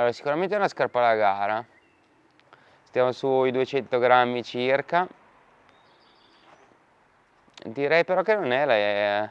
Allora, sicuramente è una scarpa da gara. Stiamo sui 200 grammi circa. Direi però che non è la...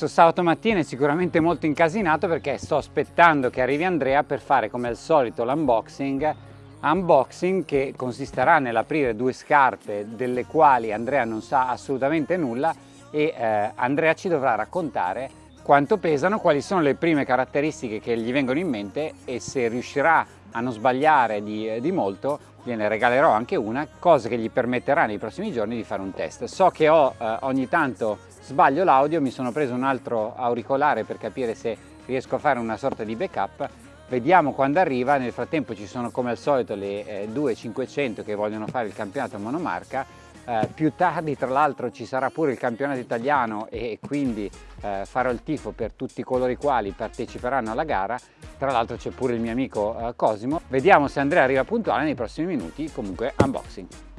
Questo sabato mattina è sicuramente molto incasinato perché sto aspettando che arrivi Andrea per fare come al solito l'unboxing unboxing che consisterà nell'aprire due scarpe delle quali Andrea non sa assolutamente nulla e eh, Andrea ci dovrà raccontare quanto pesano, quali sono le prime caratteristiche che gli vengono in mente e se riuscirà a non sbagliare di, di molto gliene regalerò anche una, cosa che gli permetterà nei prossimi giorni di fare un test. So che ho eh, ogni tanto sbaglio l'audio, mi sono preso un altro auricolare per capire se riesco a fare una sorta di backup. Vediamo quando arriva, nel frattempo ci sono come al solito le eh, 2500 che vogliono fare il campionato monomarca, eh, più tardi tra l'altro ci sarà pure il campionato italiano e quindi eh, farò il tifo per tutti coloro i quali parteciperanno alla gara. Tra l'altro c'è pure il mio amico eh, Cosimo. Vediamo se Andrea arriva puntuale nei prossimi minuti. Comunque unboxing.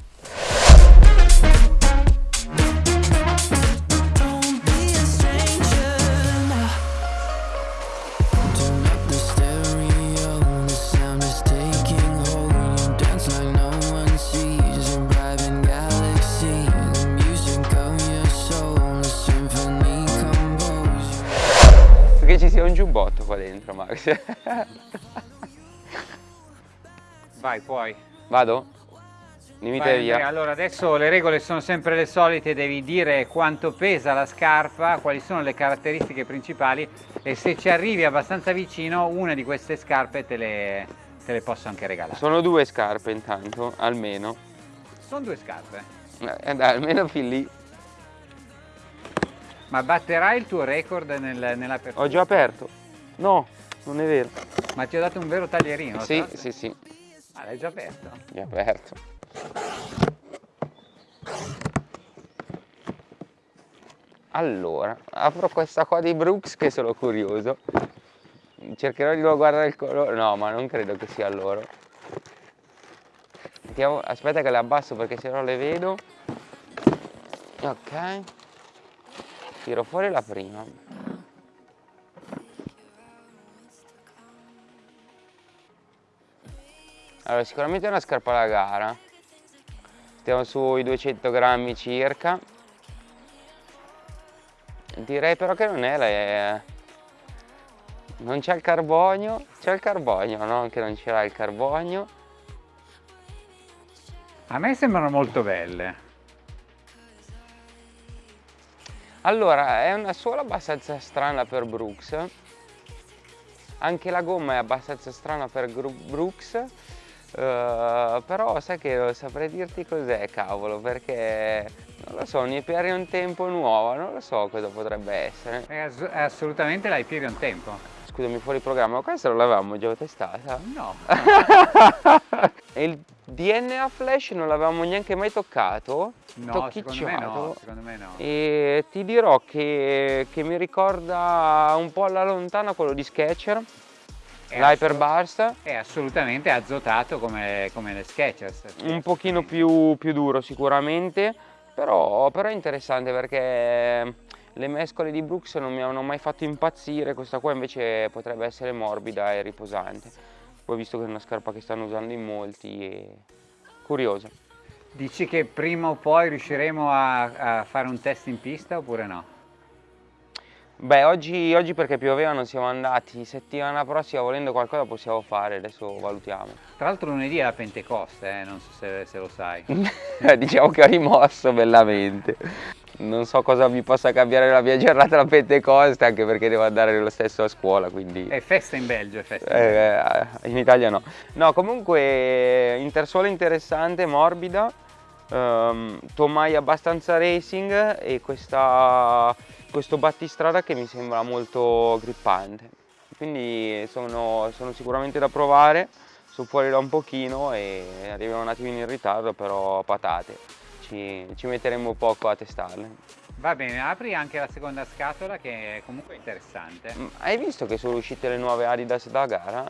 Qua dentro, Max. Vai, puoi. Vado? Limite Vai, via. Andrea, allora adesso le regole sono sempre le solite, devi dire quanto pesa la scarpa, quali sono le caratteristiche principali e se ci arrivi abbastanza vicino una di queste scarpe te le, te le posso anche regalare. Sono due scarpe intanto, almeno. Sono due scarpe, Eh, dai, almeno fin lì. ma batterai il tuo record nel, nell'apertura? Ho già aperto. No, non è vero. Ma ti ho dato un vero taglierino? Sì, tra- sì, sì, Ah, l'hai già aperto? già aperto. Allora, apro questa qua di Brooks che sono curioso. Cercherò di non guardare il colore. No, ma non credo che sia loro. Aspetta che le abbasso perché se no le vedo. Ok. Tiro fuori la prima. Allora, sicuramente è una scarpa da gara. Stiamo sui 200 grammi circa. Direi però che non è la... Non c'è il carbonio. C'è il carbonio, no? Che non ce l'ha il carbonio. A me sembrano molto belle. Allora, è una suola abbastanza strana per Brooks. Anche la gomma è abbastanza strana per Brooks. Eh, però sai che saprei dirti cos'è, cavolo, perché non lo so, Hyperion Tempo nuova, non lo so cosa potrebbe essere. È, ass- assolutamente la Hyperion Tempo. Scusami, fuori programma, ma questa non l'avevamo già testata. No, E il DNA Flash non l'avevamo neanche mai toccato. no secondo me no, secondo me no. E ti dirò che, che mi ricorda un po' alla lontana quello di Sketcher, l'Hyperburst, È assolutamente azotato come, come le Skechers. un pochino più, più duro sicuramente, però, però è interessante perché le mescole di Brooks non mi hanno mai fatto impazzire, questa qua invece potrebbe essere morbida e riposante. Poi visto che è una scarpa che stanno usando in molti, è curiosa. Dici che prima o poi riusciremo a, a fare un test in pista oppure no? Beh, oggi, oggi perché pioveva non siamo andati, settimana prossima volendo qualcosa possiamo fare, adesso valutiamo. Tra l'altro lunedì è la Pentecoste, eh, non so se, se lo sai. diciamo che ho rimosso bellamente. Non so cosa mi possa cambiare la mia giornata la Pentecoste, anche perché devo andare lo stesso a scuola, quindi... È festa in Belgio, è festa in Belgio. Eh, in Italia no. No, comunque intersuola interessante, morbida, ehm, tomaia abbastanza racing e questa, questo battistrada che mi sembra molto grippante. Quindi sono, sono sicuramente da provare. sono fuori da un pochino e arrivano un attimino in ritardo, però patate, ci, ci metteremo poco a testarle. Va bene, apri anche la seconda scatola che è comunque interessante. Mm, Hai visto che sono uscite le nuove Adidas da gara?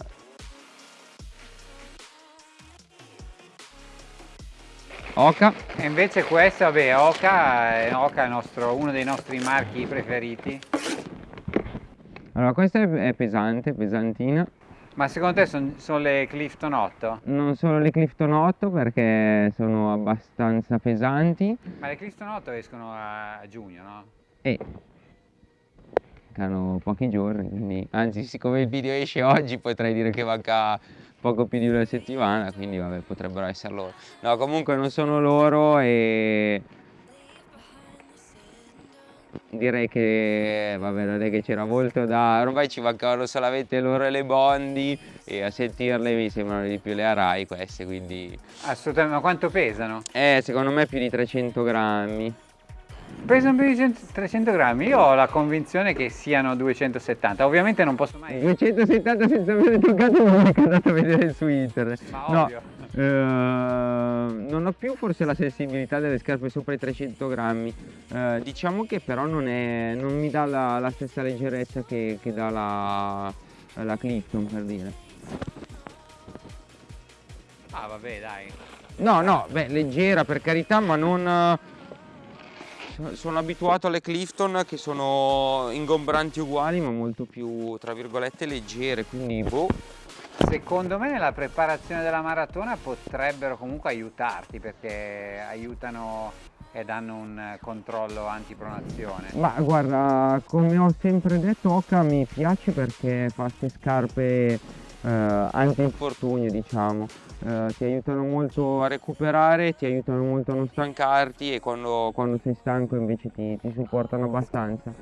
Oca. E invece questa, vabbè, Oka, è, Oka è nostro- uno dei nostri marchi preferiti. Allora questa è pesante, pesantina. Ma secondo te sono le Clifton 8? Non sono le Clifton 8 perché sono abbastanza pesanti Ma le Clifton 8 escono a, a giugno, no? e mancano pochi giorni, quindi anzi siccome il video esce oggi potrei dire che manca poco più di una settimana, quindi vabbè potrebbero essere loro. No, comunque non sono loro e direi che vabbè non è che c'era molto da ormai ci mancavano solamente loro e le Bondi e a sentirle mi sembrano di più le Arai queste quindi Assolutamente, ma quanto pesano? eh secondo me più di 300 grammi Di 100 300 grammi, io ho la convinzione che siano 270, ovviamente non posso mai... 270 senza aver toccato non è andato a vedere su internet. Ma no ovvio. eh, non ho più forse la sensibilità delle scarpe sopra i 300 grammi. Eh, diciamo che però non, è, non mi dà la, la stessa leggerezza che, che dà la, la Clifton per dire. Ah vabbè dai. No, no, beh, leggera per carità, ma non... so- Sono abituato alle Clifton che sono ingombranti uguali, ma molto più, tra virgolette, leggere, quindi boh. Secondo me nella preparazione della maratona potrebbero comunque aiutarti perché aiutano e danno un controllo antipronazione. Ma guarda, come ho sempre detto, Oka mi piace perché fa queste scarpe eh, anti-infortunio, diciamo. Eh, ti aiutano molto a recuperare, ti aiutano molto a non stancarti e quando, quando sei stanco invece ti, ti supportano abbastanza.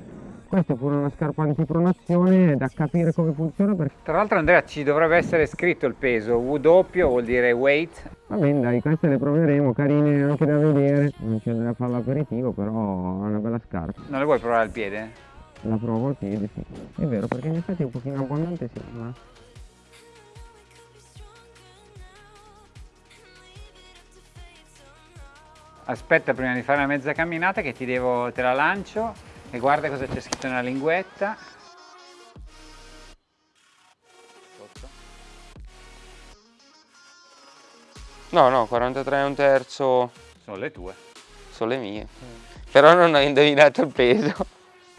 Questa è pure una scarpa antipronazione, è da capire come funziona perché... Tra l'altro Andrea ci dovrebbe essere scritto il peso, W doppio vuol dire weight, Va bene dai, queste le proveremo, carine anche da vedere. Non c'è da fare l'aperitivo, però è una bella scarpa. non le vuoi provare al piede? La provo al piede, sì. È vero, perché in effetti è un pochino abbondante, sì, ma... Aspetta prima di fare una mezza camminata che ti devo, te la lancio e guarda cosa c'è scritto nella linguetta. No, no, 43 e un terzo Sono le tue. sono le mie. Però non ho indovinato il peso.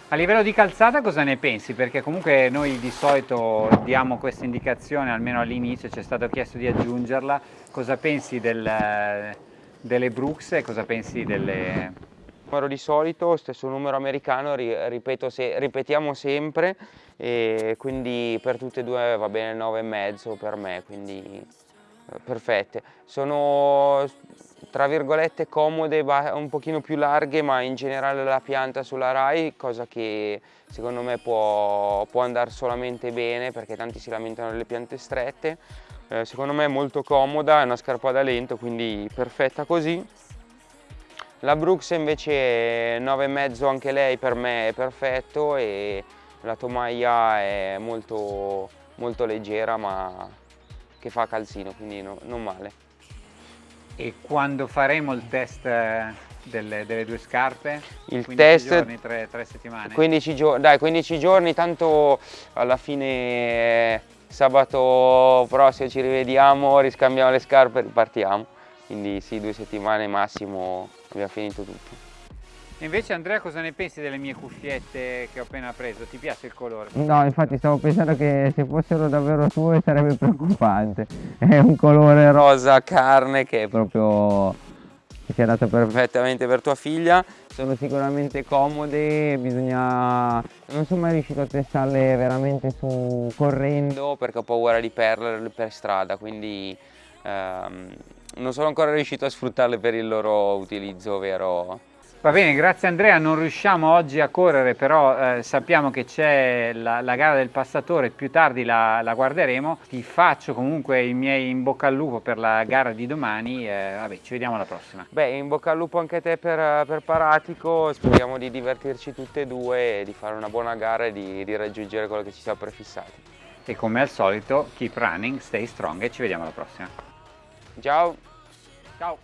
A livello di calzata cosa ne pensi? Perché comunque noi di solito diamo questa indicazione, almeno all'inizio ci è stato chiesto di aggiungerla. Cosa pensi del- delle Brooks e cosa pensi delle... Numero di solito, stesso numero americano, ri- ripeto se- ripetiamo sempre e quindi per tutte e due va bene 9,5 per me, quindi eh, perfette. Sono tra virgolette comode, un pochino più larghe, ma in generale la pianta sulla Rai, cosa che secondo me può, può andare solamente bene perché tanti si lamentano delle piante strette. Eh, secondo me è molto comoda, è una scarpa da lento, quindi perfetta così. La Brooks invece 9,5 anche lei per me è perfetto e la tomaia è molto, molto leggera ma che fa calzino, quindi no- non male. E quando faremo il test eh, delle, delle due scarpe? Il 15 test- giorni, 3, settimane? 15 giorni, dai 15 giorni, tanto alla fine eh, sabato prossimo ci rivediamo, riscambiamo le scarpe e ripartiamo. Quindi sì, due settimane massimo abbiamo finito tutto. E Invece Andrea cosa ne pensi delle mie cuffiette che ho appena preso? Ti piace il colore? No, infatti stavo pensando che se fossero davvero tue sarebbe preoccupante. È un colore rosa carne che è proprio che si adatta perfettamente per tua figlia. Sono sicuramente comode, bisogna... non sono mai riuscito a testarle veramente su correndo perché ho paura di perderle per strada, quindi ehm, non sono ancora riuscito a sfruttarle per il loro utilizzo vero. Va bene, grazie Andrea, non riusciamo oggi a correre, però eh, sappiamo che c'è la, la gara del passatore, più tardi la, la guarderemo. Ti faccio comunque i miei in bocca al lupo per la gara di domani, eh, vabbè, ci vediamo alla prossima. Beh, in bocca al lupo anche a te per, per Paratico, speriamo di divertirci tutte e due e di fare una buona gara e di, di raggiungere quello che ci siamo prefissati. e come al solito keep running, stay strong e ci vediamo alla prossima. Ciao! Ciao!